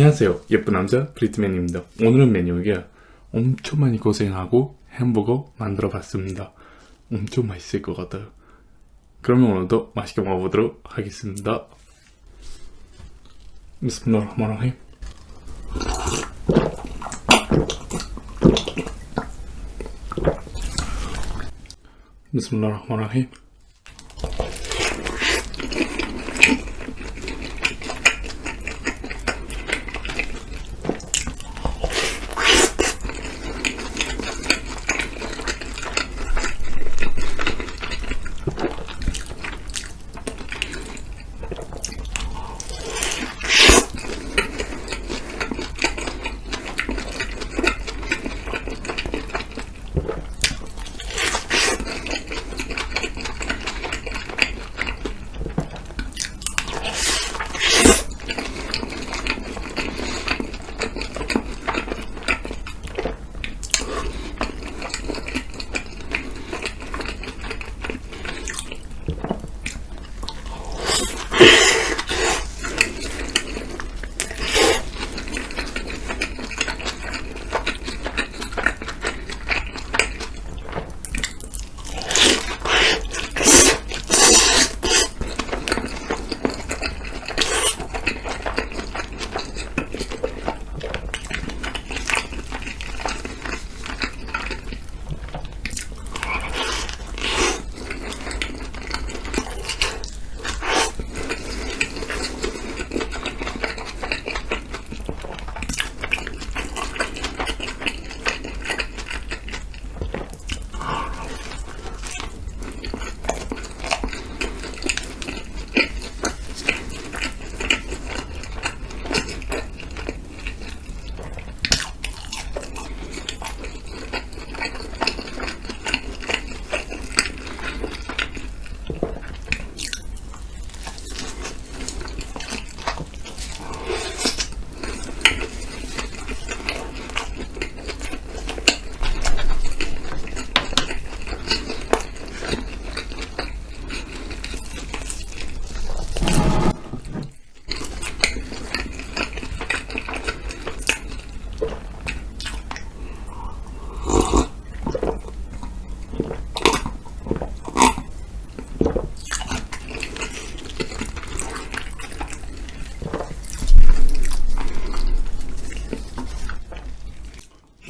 안녕하세요. 예쁜 남자 브리트맨입니다. 오늘은 메뉴가 엄청 많이 고생하고 햄버거 만들어 봤습니다. 엄청 맛있을 것 같아요. 그러면 오늘도 맛있게 먹어보도록 하겠습니다. 비스밀라흐마라힘 비스밀라흐마라힘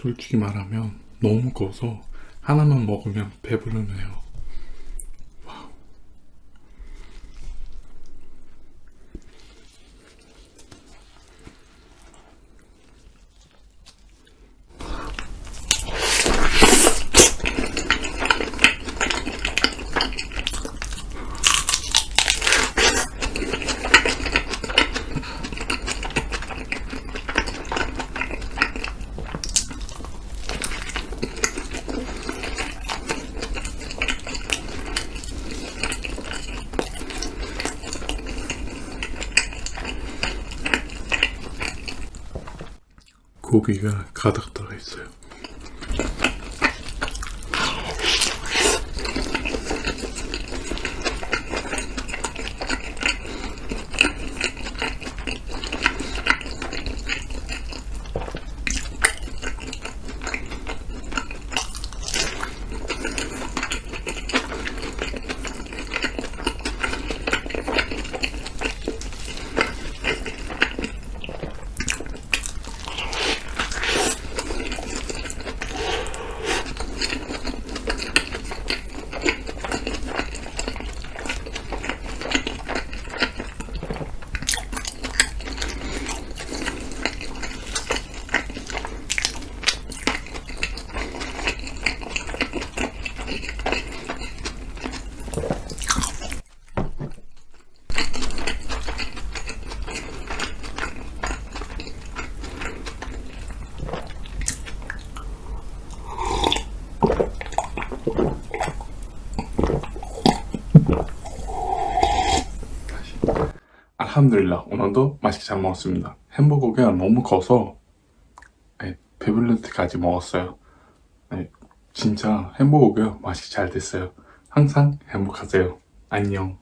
솔직히 말하면 너무 커서 하나만 먹으면 배부르네요. 고기가 가득 들어있어요. 알함드릴라 오늘도 맛있게 잘 먹었습니다. 햄버거가 너무 커서 예, 네, 배불릴 때까지 먹었어요. 네, 진짜 햄버거가 맛이 잘 됐어요. 항상 행복하세요. 안녕.